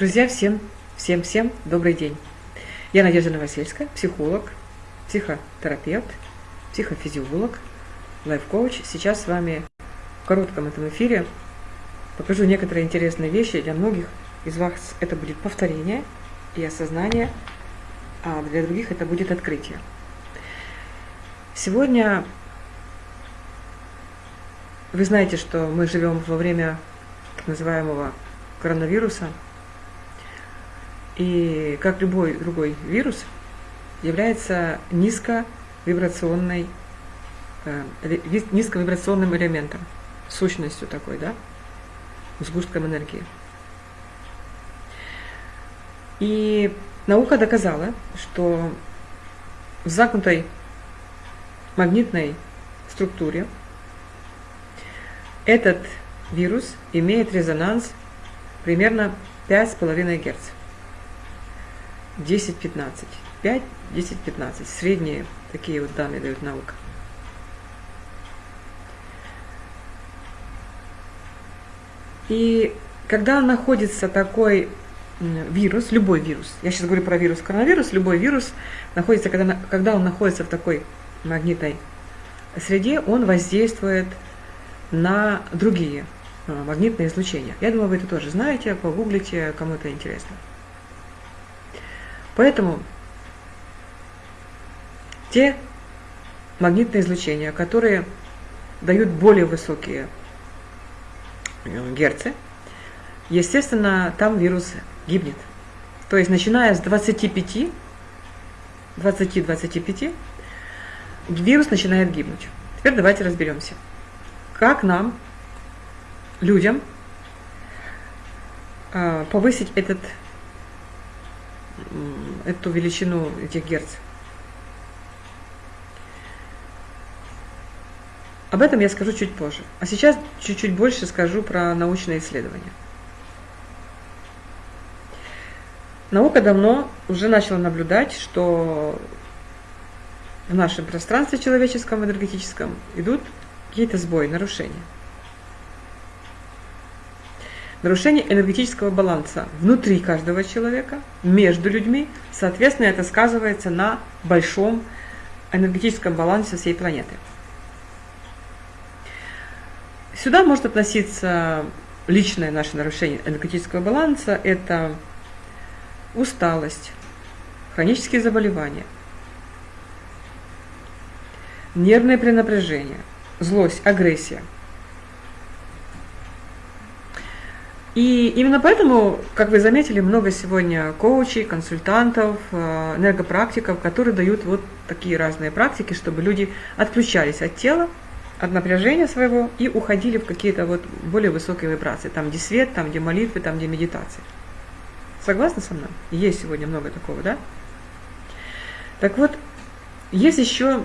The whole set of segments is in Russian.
Друзья, всем, всем, всем добрый день. Я Надежда Новосельская, психолог, психотерапевт, психофизиолог, лайф-коуч. Сейчас с вами в коротком этом эфире покажу некоторые интересные вещи. Для многих из вас это будет повторение и осознание, а для других это будет открытие. Сегодня вы знаете, что мы живем во время так называемого коронавируса – и как любой другой вирус, является низковибрационной, э, низковибрационным элементом, сущностью такой, да, сгустком энергии. И наука доказала, что в замкнутой магнитной структуре этот вирус имеет резонанс примерно 5,5 Гц. 10-15. 5, 10, 15. Средние такие вот данные дают наука. И когда находится такой вирус, любой вирус, я сейчас говорю про вирус коронавирус, любой вирус находится, когда, когда он находится в такой магнитной среде, он воздействует на другие а, магнитные излучения. Я думаю, вы это тоже знаете, погуглите, кому это интересно. Поэтому те магнитные излучения, которые дают более высокие э, герцы, естественно, там вирус гибнет. То есть, начиная с 25, 20-25, вирус начинает гибнуть. Теперь давайте разберемся, как нам, людям, э, повысить этот эту величину этих герц. Об этом я скажу чуть позже. А сейчас чуть-чуть больше скажу про научные исследования. Наука давно уже начала наблюдать, что в нашем пространстве человеческом, энергетическом идут какие-то сбои, нарушения нарушение энергетического баланса внутри каждого человека, между людьми. Соответственно, это сказывается на большом энергетическом балансе всей планеты. Сюда может относиться личное наше нарушение энергетического баланса, это усталость, хронические заболевания, нервное пренапряжение, злость, агрессия – И именно поэтому, как вы заметили, много сегодня коучей, консультантов, э, энергопрактиков, которые дают вот такие разные практики, чтобы люди отключались от тела, от напряжения своего и уходили в какие-то вот более высокие вибрации. Там, где свет, там, где молитвы, там, где медитации. Согласны со мной? Есть сегодня много такого, да? Так вот, есть еще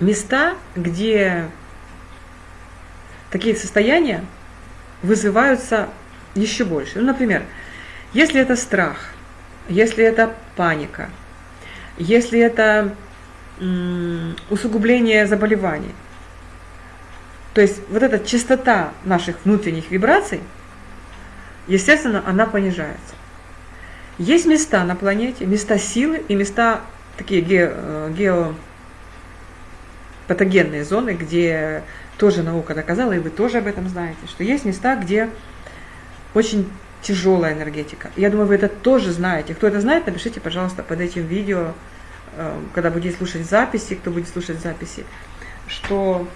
места, где такие состояния вызываются еще больше. Ну, например, если это страх, если это паника, если это усугубление заболеваний, то есть вот эта частота наших внутренних вибраций, естественно, она понижается. Есть места на планете, места силы и места такие ге, э, геопатогенные зоны, где тоже наука доказала, и вы тоже об этом знаете, что есть места, где очень тяжелая энергетика. Я думаю, вы это тоже знаете. Кто это знает, напишите, пожалуйста, под этим видео, э, когда будете слушать записи, кто будет слушать записи, что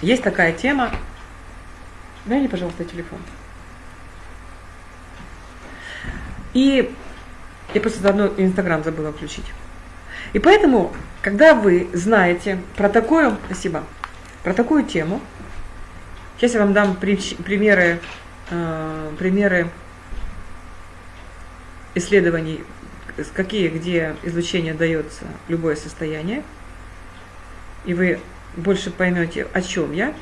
есть такая тема. Дай мне, пожалуйста, телефон. И я просто заодно Инстаграм забыла включить. И поэтому, когда вы знаете про такое, спасибо, про такую тему. Сейчас я вам дам примеры, э, примеры исследований, какие, где излучение дается любое состояние. И вы больше поймете, о чем я.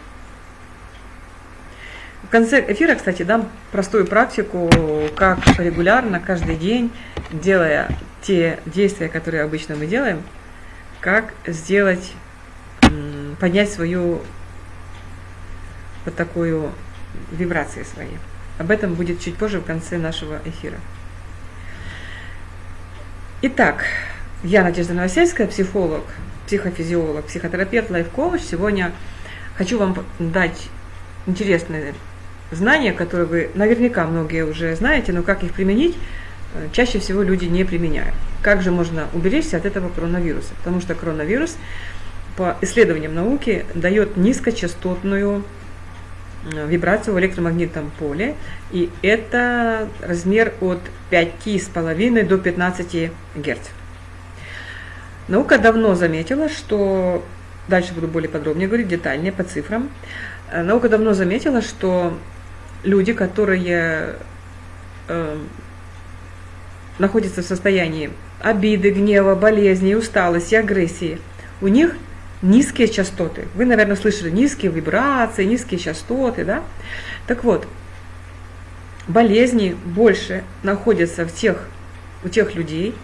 В конце эфира, кстати, дам простую практику, как регулярно, каждый день, делая те действия, которые обычно мы делаем, как сделать поднять свою вот такую вибрацию свои. об этом будет чуть позже в конце нашего эфира. Итак, я Надежда Новосельская, психолог, психофизиолог, психотерапевт, лайф-коуч. Сегодня хочу вам дать интересные знания, которые вы наверняка многие уже знаете, но как их применить, чаще всего люди не применяют. Как же можно уберечься от этого коронавируса? Потому что коронавирус, по исследованиям науки, дает низкочастотную э, вибрацию в электромагнитном поле, и это размер от 5,5 до 15 Гц. Наука давно заметила, что, дальше буду более подробнее говорить, детальнее по цифрам, э, наука давно заметила, что люди, которые э, находятся в состоянии обиды, гнева, болезни, усталости, агрессии, у них низкие частоты. Вы, наверное, слышали низкие вибрации, низкие частоты, да? Так вот, болезни больше находятся в тех, у тех людей,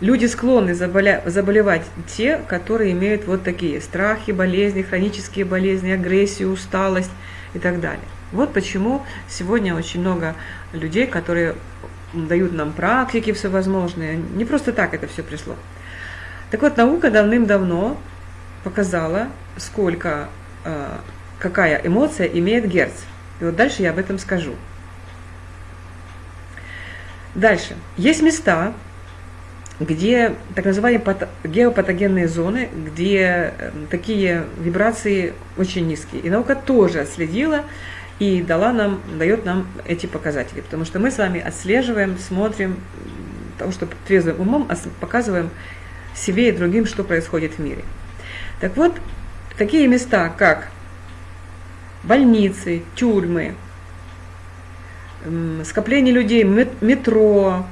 Люди склонны заболя... заболевать те, которые имеют вот такие страхи, болезни, хронические болезни, агрессию, усталость и так далее. Вот почему сегодня очень много людей, которые дают нам практики всевозможные. Не просто так это все пришло. Так вот, наука давным-давно показала, сколько, э, какая эмоция имеет герц. И вот дальше я об этом скажу. Дальше. Есть места, где так называемые геопатогенные зоны, где эм, такие вибрации очень низкие. И наука тоже отследила и дала нам, дает нам эти показатели, потому что мы с вами отслеживаем, смотрим, того, что трезвым умом показываем себе и другим, что происходит в мире. Так вот, такие места, как больницы, тюрьмы, скопление людей, метро,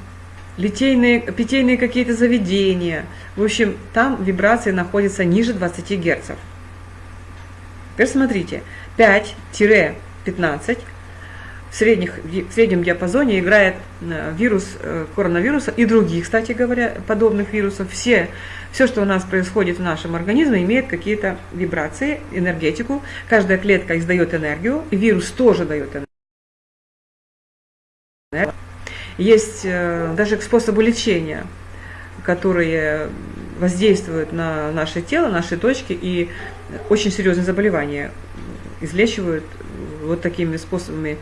литейные, питейные какие-то заведения. В общем, там вибрации находятся ниже 20 Гц. Теперь смотрите, 5-15 в, средних, в среднем диапазоне играет э, вирус э, коронавируса и других, кстати говоря, подобных вирусов. Все, все, что у нас происходит в нашем организме, имеет какие-то вибрации, энергетику. Каждая клетка издает энергию, и вирус тоже дает энергию. Есть э, даже к способу лечения, которые воздействуют на наше тело, наши точки, и очень серьезные заболевания излечивают вот такими способами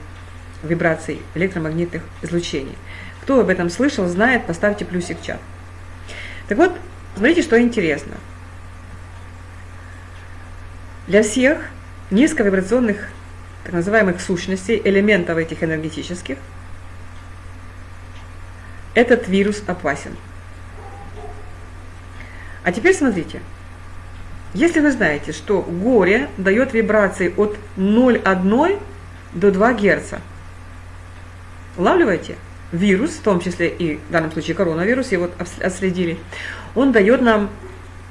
вибраций электромагнитных излучений. Кто об этом слышал, знает, поставьте плюсик в чат. Так вот, смотрите, что интересно. Для всех низковибрационных, так называемых сущностей, элементов этих энергетических – этот вирус опасен. А теперь смотрите. Если вы знаете, что горе дает вибрации от 0,1 до 2 Гц, улавливаете? Вирус, в том числе и в данном случае коронавирус, его отследили, он дает нам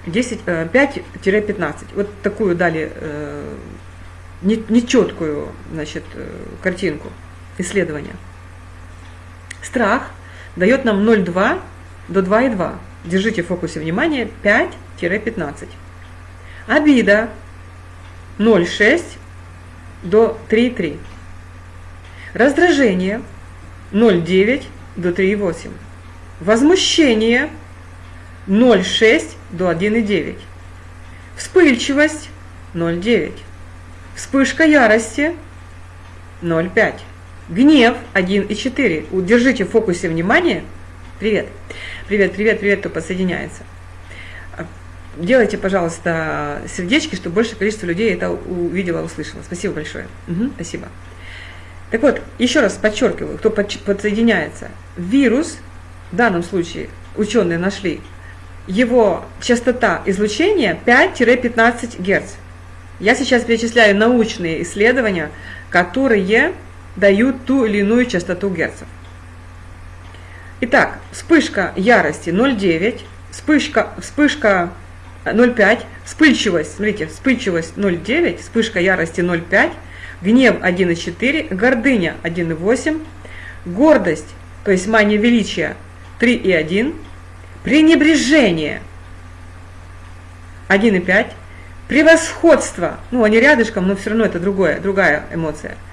5-15. Э, вот такую дали э, нечеткую значит, э, картинку исследования. Страх дает нам 0,2 до 2,2. Держите в фокусе внимания 5-15. Обида 0,6 до 3,3. Раздражение 0,9 до 3,8. Возмущение 0,6 до 1,9. Вспыльчивость 0,9. Вспышка ярости 0,5. Гнев 1 и 4. Удержите в фокусе внимания. Привет. Привет, привет, привет, кто подсоединяется. Делайте, пожалуйста, сердечки, чтобы большее количество людей это увидело, услышало. Спасибо большое. Угу, спасибо. Так вот, еще раз подчеркиваю, кто подсоединяется. Вирус, в данном случае ученые нашли, его частота излучения 5-15 Гц. Я сейчас перечисляю научные исследования, которые дают ту или иную частоту герцев. Итак, вспышка ярости 0,9, вспышка, вспышка 0,5, вспыльчивость, смотрите, вспыльчивость 0,9, вспышка ярости 0,5, гнев 1,4, гордыня 1,8, гордость, то есть мания величия 3,1, пренебрежение 1,5, превосходство, ну они рядышком, но все равно это другое, другая эмоция –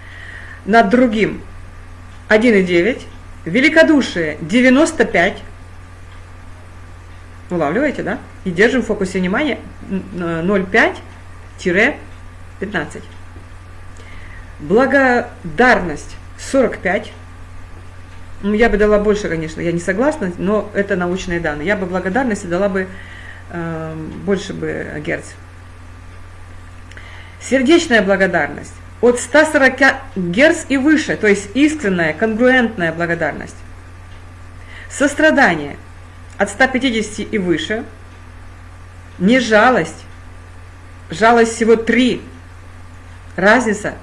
над другим 1,9. Великодушие 95. Улавливаете, да? И держим в фокусе внимания 0,5-15. Благодарность 45. Ну, я бы дала больше, конечно, я не согласна, но это научные данные. Я бы благодарности дала бы э, больше бы герц. Сердечная благодарность от 140 герц и выше, то есть искренняя, конгруентная благодарность. Сострадание от 150 и выше. Не жалость. Жалость всего 3. Разница.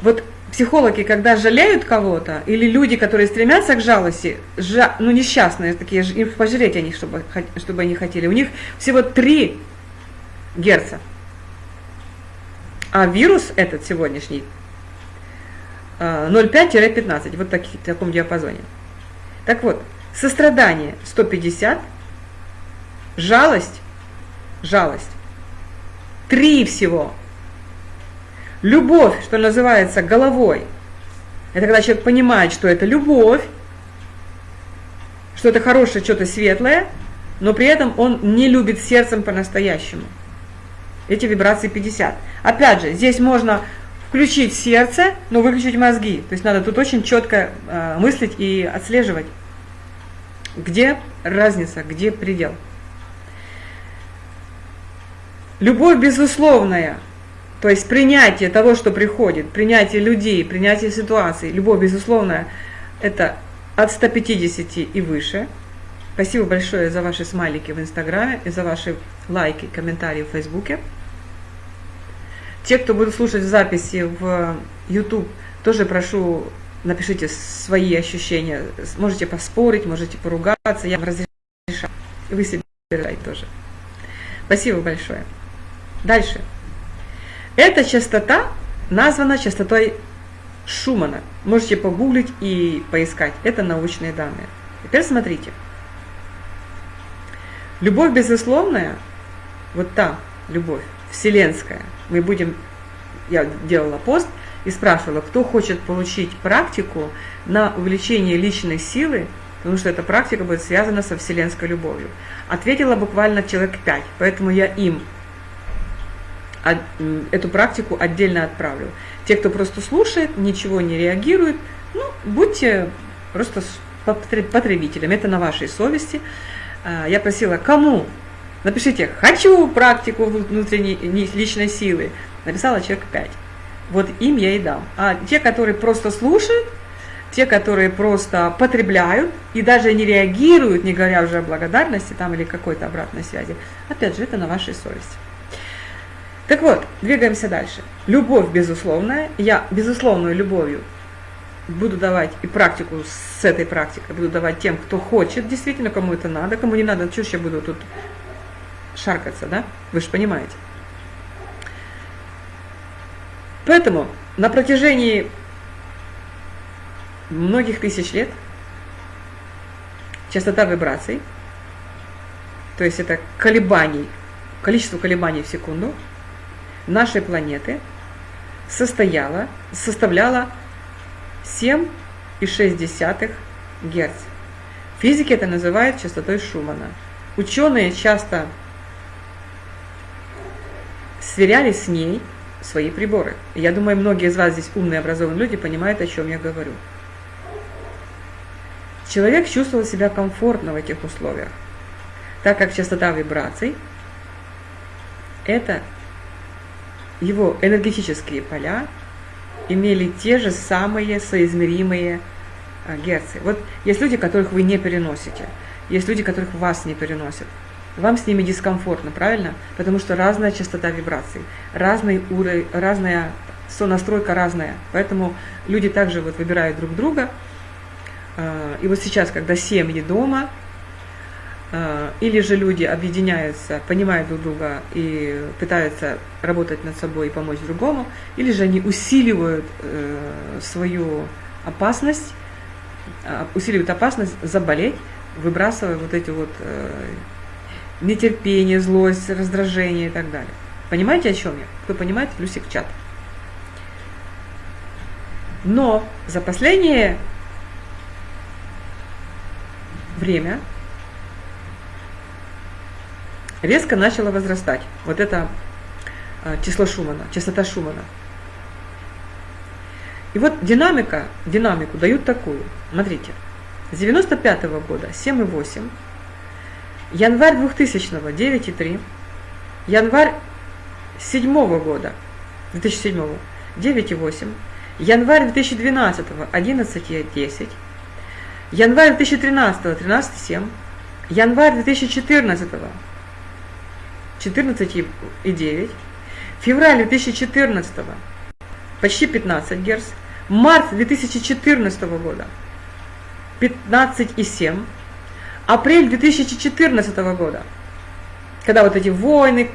Вот психологи, когда жалеют кого-то, или люди, которые стремятся к жалости, жа, ну несчастные такие, им пожалеть они, чтобы, чтобы они хотели, у них всего 3 герца. А вирус этот сегодняшний 0,5-15, а, вот такие, в таком диапазоне. Так вот, сострадание 150, жалость, жалость, 3 всего. Любовь, что называется, головой. Это когда человек понимает, что это любовь, что это хорошее, что-то светлое, но при этом он не любит сердцем по-настоящему. Эти вибрации 50. Опять же, здесь можно включить сердце, но выключить мозги. То есть надо тут очень четко э, мыслить и отслеживать, где разница, где предел. Любовь безусловная, то есть принятие того, что приходит, принятие людей, принятие ситуации, любовь безусловная, это от 150 и выше. Спасибо большое за ваши смайлики в Инстаграме и за ваши лайки, комментарии в Фейсбуке. Те, кто будут слушать записи в YouTube, тоже прошу, напишите свои ощущения. Можете поспорить, можете поругаться, я вам разрешаю. Вы себе тоже. Спасибо большое. Дальше. Эта частота названа частотой Шумана. Можете погуглить и поискать. Это научные данные. Теперь смотрите. Любовь безусловная, вот та любовь, вселенская, мы будем, я делала пост и спрашивала, кто хочет получить практику на увеличение личной силы, потому что эта практика будет связана со вселенской любовью. Ответила буквально человек пять, поэтому я им эту практику отдельно отправлю. Те, кто просто слушает, ничего не реагирует, ну, будьте просто потребителем, это на вашей совести. А, я просила, кому Напишите «хочу практику внутренней личной силы». Написала человек 5. Вот им я и дам. А те, которые просто слушают, те, которые просто потребляют и даже не реагируют, не говоря уже о благодарности там или какой-то обратной связи, опять же, это на вашей совести. Так вот, двигаемся дальше. Любовь безусловная. Я безусловную любовью буду давать и практику с этой практикой буду давать тем, кто хочет, действительно, кому это надо, кому не надо, что я буду тут шаркаться, да? Вы же понимаете. Поэтому на протяжении многих тысяч лет частота вибраций, то есть это колебаний, количество колебаний в секунду нашей планеты состояла, составляла 7,6 Гц. Физики это называют частотой Шумана. Ученые часто сверяли с ней свои приборы. Я думаю, многие из вас здесь умные, образованные люди понимают, о чем я говорю. Человек чувствовал себя комфортно в этих условиях, так как частота вибраций – это его энергетические поля имели те же самые соизмеримые а, герцы. Вот есть люди, которых вы не переносите, есть люди, которых вас не переносят – вам с ними дискомфортно, правильно? Потому что разная частота вибраций, разный уровень, разная сонастройка разная. Поэтому люди также вот выбирают друг друга. А, и вот сейчас, когда семьи дома, или же люди объединяются, понимают друг друга и пытаются работать над собой и помочь другому, или же они усиливают э, свою опасность, а, усиливают опасность заболеть, выбрасывая вот эти вот э, нетерпение, злость, раздражение и так далее. Понимаете, о чем я? Кто понимает, плюсик в чат. Но за последнее время резко начало возрастать. Вот это э, число Шумана, частота Шумана. И вот динамика, динамику дают такую. Смотрите, с 95 -го года 7,8, январь 2000 -го 9,3, январь 7 -го года, 2007 9,8, январь 2012 11,10, январь 2013 13,7, январь 2014 14,9, февраль 2014 почти 15 Гц, март 2014 года 15,7, апрель 2014 года, когда вот эти войны,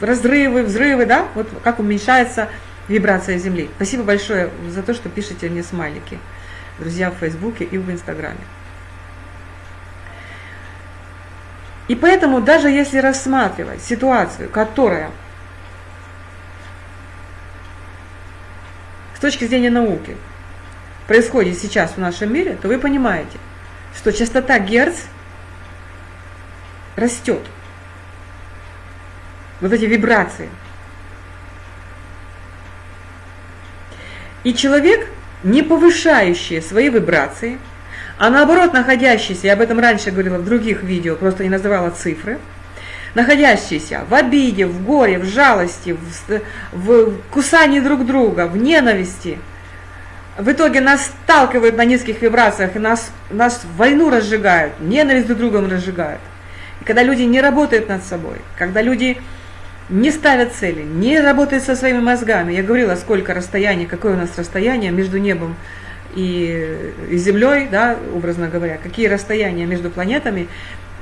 разрывы, взрывы, да, вот как уменьшается вибрация Земли. Спасибо большое за то, что пишете мне смайлики, друзья, в Фейсбуке и в Инстаграме. И поэтому даже если рассматривать ситуацию, которая с точки зрения науки происходит сейчас в нашем мире, то вы понимаете, что частота Герц растет. Вот эти вибрации. И человек, не повышающий свои вибрации, а наоборот находящийся, я об этом раньше говорила в других видео, просто не называла цифры, находящийся в обиде, в горе, в жалости, в, в кусании друг друга, в ненависти, в итоге нас сталкивают на низких вибрациях и нас, нас войну разжигают, ненависть друг другом разжигают. И когда люди не работают над собой, когда люди не ставят цели, не работают со своими мозгами, я говорила, сколько расстояний, какое у нас расстояние между небом и Землей, да, образно говоря, какие расстояния между планетами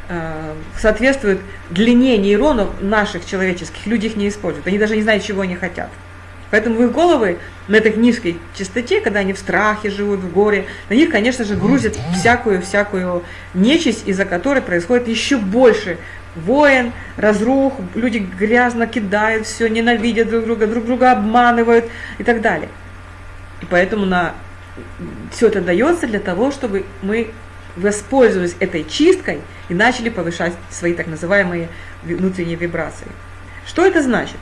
э, соответствуют длине нейронов наших человеческих. Люди их не используют, они даже не знают, чего они хотят. Поэтому в их головы на этой низкой частоте, когда они в страхе живут, в горе, на них, конечно же, грузят всякую-всякую нечисть, из-за которой происходит еще больше воин, разрух, люди грязно кидают все, ненавидят друг друга, друг друга обманывают и так далее. И поэтому на все это дается для того, чтобы мы воспользовались этой чисткой и начали повышать свои так называемые внутренние вибрации. Что это значит?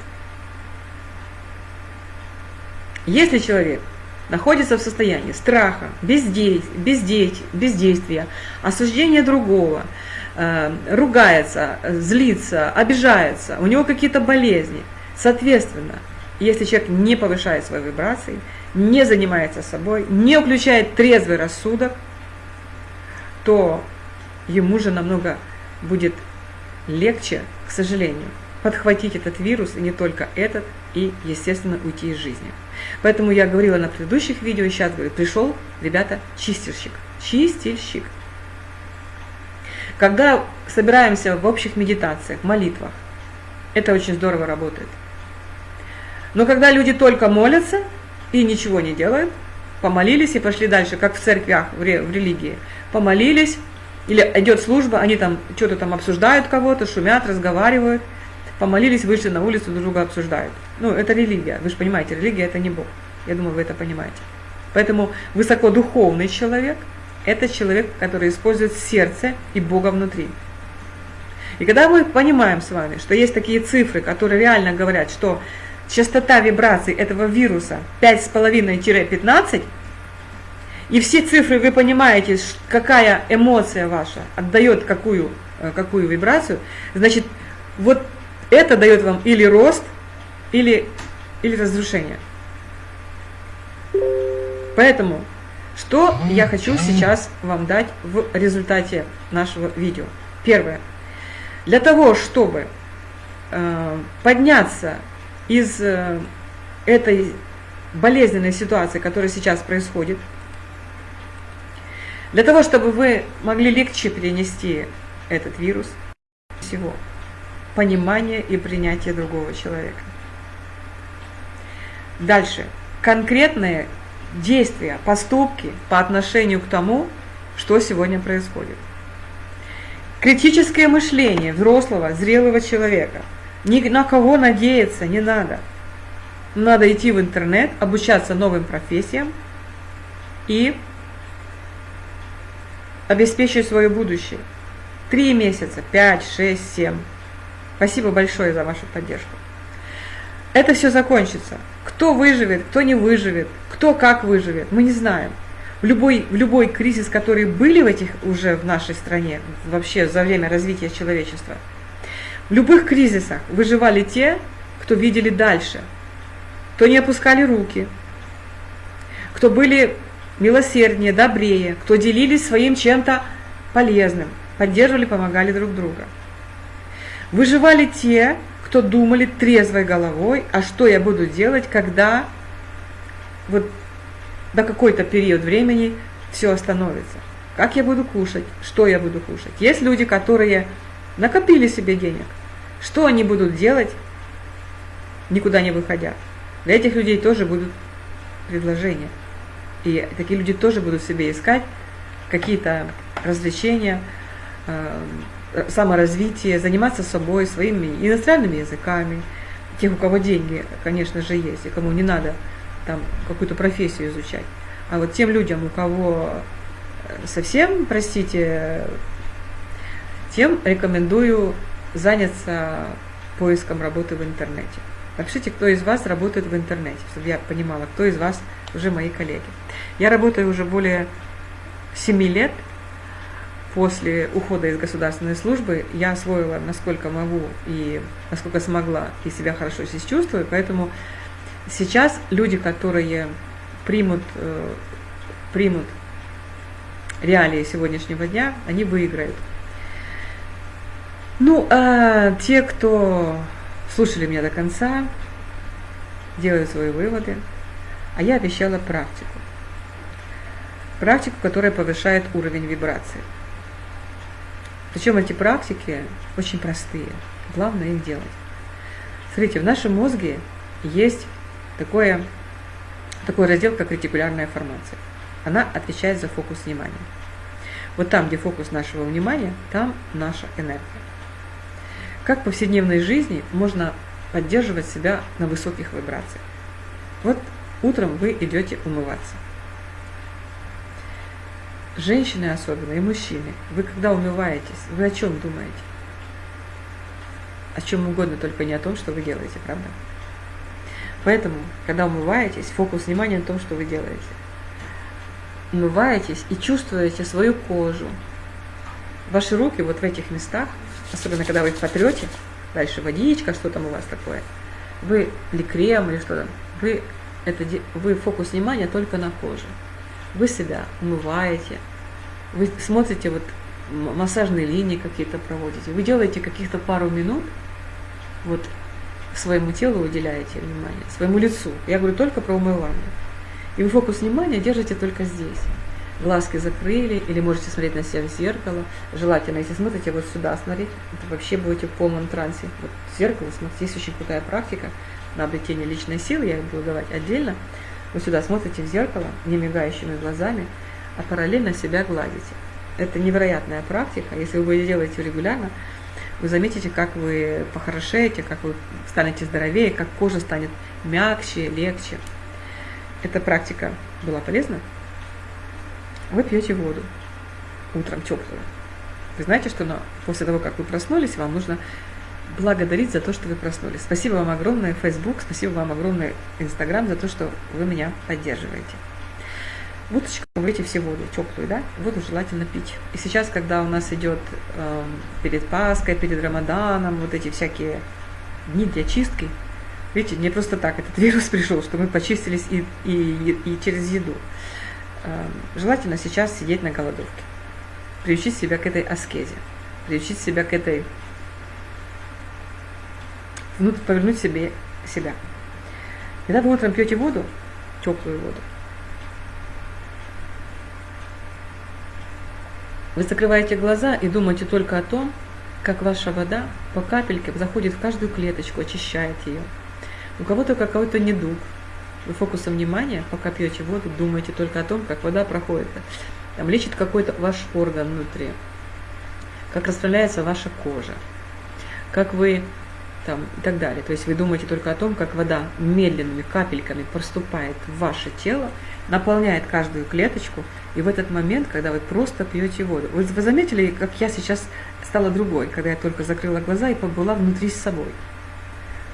Если человек находится в состоянии страха, бездействия, бездействия осуждения другого, э, ругается, злится, обижается, у него какие-то болезни, соответственно, если человек не повышает свои вибрации, не занимается собой, не включает трезвый рассудок, то ему же намного будет легче, к сожалению, подхватить этот вирус, и не только этот, и, естественно, уйти из жизни. Поэтому я говорила на предыдущих видео, и сейчас говорю, пришел, ребята, чистильщик. Чистильщик. Когда собираемся в общих медитациях, молитвах, это очень здорово работает. Но когда люди только молятся и ничего не делают, помолились и пошли дальше, как в церквях, в, религии, помолились, или идет служба, они там что-то там обсуждают кого-то, шумят, разговаривают, помолились, вышли на улицу, друг друга обсуждают. Ну, это религия, вы же понимаете, религия это не Бог. Я думаю, вы это понимаете. Поэтому высокодуховный человек – это человек, который использует сердце и Бога внутри. И когда мы понимаем с вами, что есть такие цифры, которые реально говорят, что частота вибраций этого вируса 5,5-15, и все цифры вы понимаете, какая эмоция ваша отдает какую, э, какую вибрацию, значит, вот это дает вам или рост, или, или разрушение. Поэтому, что я хочу сейчас вам дать в результате нашего видео. Первое. Для того, чтобы э, подняться из э, этой болезненной ситуации, которая сейчас происходит, для того, чтобы вы могли легче перенести этот вирус, всего понимание и принятие другого человека. Дальше. Конкретные действия, поступки по отношению к тому, что сегодня происходит. Критическое мышление взрослого, зрелого человека – ни на кого надеяться не надо. Надо идти в интернет, обучаться новым профессиям и обеспечиваю свое будущее. Три месяца, пять, шесть, семь. Спасибо большое за вашу поддержку. Это все закончится. Кто выживет, кто не выживет, кто как выживет, мы не знаем. В любой, в любой кризис, который были в этих уже в нашей стране, вообще за время развития человечества, в любых кризисах выживали те, кто видели дальше, кто не опускали руки, кто были милосерднее, добрее, кто делились своим чем-то полезным, поддерживали, помогали друг друга. Выживали те, кто думали трезвой головой, а что я буду делать, когда вот до какой-то период времени все остановится. Как я буду кушать, что я буду кушать. Есть люди, которые накопили себе денег. Что они будут делать, никуда не выходя. Для этих людей тоже будут предложения. И такие люди тоже будут себе искать какие-то развлечения, э, саморазвитие, заниматься собой, своими иностранными языками. Тех, у кого деньги, конечно же, есть, и кому не надо там какую-то профессию изучать. А вот тем людям, у кого э, совсем, простите, тем рекомендую заняться поиском работы в интернете. Напишите, кто из вас работает в интернете, чтобы я понимала, кто из вас уже мои коллеги. Я работаю уже более 7 лет после ухода из государственной службы. Я освоила, насколько могу и насколько смогла, и себя хорошо здесь чувствую, поэтому сейчас люди, которые примут, э, примут реалии сегодняшнего дня, они выиграют. Ну, а те, кто слушали меня до конца, делают свои выводы, а я обещала практику. Практику, которая повышает уровень вибрации. Причем эти практики очень простые. Главное их делать. Смотрите, в нашем мозге есть такое, такой раздел, как ретикулярная формация. Она отвечает за фокус внимания. Вот там, где фокус нашего внимания, там наша энергия. Как в повседневной жизни можно поддерживать себя на высоких вибрациях? Вот утром вы идете умываться. Женщины особенно и мужчины, вы когда умываетесь, вы о чем думаете? О чем угодно, только не о том, что вы делаете, правда? Поэтому, когда умываетесь, фокус внимания на том, что вы делаете. Умываетесь и чувствуете свою кожу. Ваши руки вот в этих местах особенно когда вы их потрете, дальше водичка, что там у вас такое, вы, или крем, или что там, вы, это, вы фокус внимания только на коже. Вы себя умываете, вы смотрите вот массажные линии какие-то проводите, вы делаете каких-то пару минут, вот своему телу уделяете внимание, своему лицу. Я говорю только про умывание. И вы фокус внимания держите только здесь глазки закрыли, или можете смотреть на себя в зеркало. Желательно, если смотрите вот сюда смотреть, это вообще будете в полном трансе. Вот в зеркало смотрите, есть очень крутая практика на обретение личной силы, я буду давать отдельно. Вы сюда смотрите в зеркало, не мигающими глазами, а параллельно себя гладите. Это невероятная практика, если вы ее регулярно, вы заметите, как вы похорошеете, как вы станете здоровее, как кожа станет мягче, легче. Эта практика была полезна? Вы пьете воду утром теплую. Вы знаете, что после того, как вы проснулись, вам нужно благодарить за то, что вы проснулись. Спасибо вам огромное, Facebook, спасибо вам огромное, Instagram, за то, что вы меня поддерживаете. Водочку вы все воду теплую, да? Воду желательно пить. И сейчас, когда у нас идет э, перед Пасхой, перед Рамаданом, вот эти всякие дни для чистки, видите, не просто так этот вирус пришел, что мы почистились и, и, и через еду. Эм, желательно сейчас сидеть на голодовке, приучить себя к этой аскезе, приучить себя к этой, внутрь повернуть себе себя. Когда вы утром пьете воду, теплую воду, вы закрываете глаза и думаете только о том, как ваша вода по капельке заходит в каждую клеточку, очищает ее. У кого-то какой-то недуг, вы фокусом внимания, пока пьете воду, думаете только о том, как вода проходит, там, лечит какой-то ваш орган внутри, как расправляется ваша кожа, как вы там и так далее. То есть вы думаете только о том, как вода медленными капельками проступает в ваше тело, наполняет каждую клеточку, и в этот момент, когда вы просто пьете воду. Вы, вы заметили, как я сейчас стала другой, когда я только закрыла глаза и побыла внутри с собой.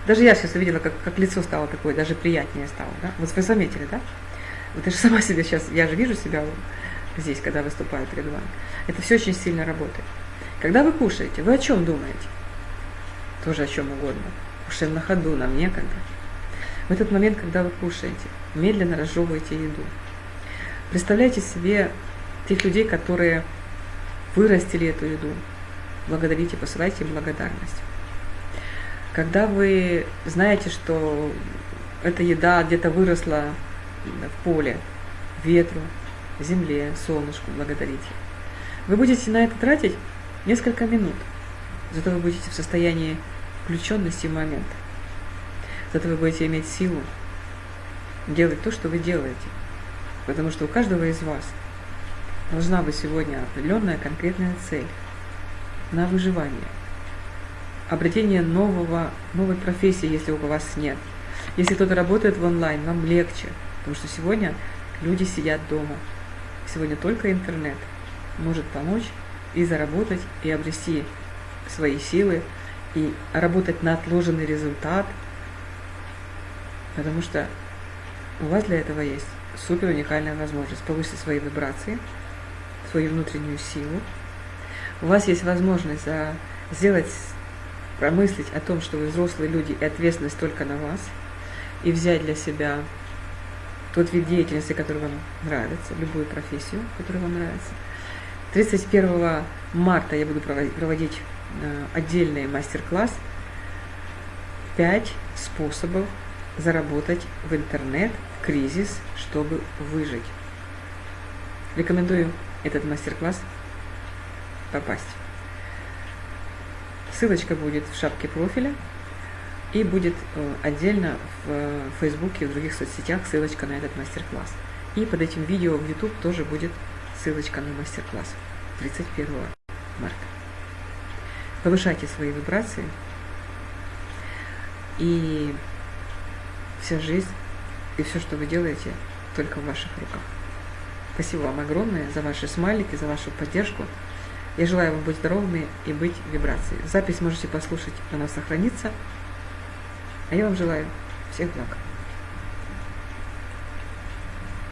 Даже я сейчас увидела, как, как лицо стало такое, даже приятнее стало. Да? Вот вы заметили, да? Вот я же сама себе сейчас, я же вижу себя здесь, когда выступаю перед вами. Это все очень сильно работает. Когда вы кушаете, вы о чем думаете? Тоже о чем угодно. Кушаем на ходу, нам некогда. В этот момент, когда вы кушаете, медленно разжевываете еду. Представляйте себе тех людей, которые вырастили эту еду. Благодарите, посылайте им благодарность. Когда вы знаете, что эта еда где-то выросла в поле, ветру, земле, солнышку, благодарите. Вы будете на это тратить несколько минут, зато вы будете в состоянии включенности в момент. Зато вы будете иметь силу делать то, что вы делаете. Потому что у каждого из вас должна быть сегодня определенная конкретная цель на выживание. Обретение нового, новой профессии, если у вас нет. Если кто-то работает в онлайн, вам легче, потому что сегодня люди сидят дома. Сегодня только интернет может помочь и заработать, и обрести свои силы, и работать на отложенный результат, потому что у вас для этого есть супер уникальная возможность повысить свои вибрации, свою внутреннюю силу. У вас есть возможность сделать, промыслить о том, что вы взрослые люди и ответственность только на вас, и взять для себя тот вид деятельности, который вам нравится, любую профессию, которая вам нравится. 31 марта я буду проводить э, отдельный мастер-класс «5 способов заработать в интернет в кризис, чтобы выжить». Рекомендую этот мастер-класс попасть. Ссылочка будет в шапке профиля и будет э, отдельно в Фейсбуке и в других соцсетях ссылочка на этот мастер-класс. И под этим видео в YouTube тоже будет ссылочка на мастер-класс 31 марта. Повышайте свои вибрации, и вся жизнь и все, что вы делаете, только в ваших руках. Спасибо вам огромное за ваши смайлики, за вашу поддержку. Я желаю вам быть здоровыми и быть в вибрации. Запись можете послушать, она сохранится. А я вам желаю всех благ.